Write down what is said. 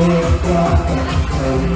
Oh God,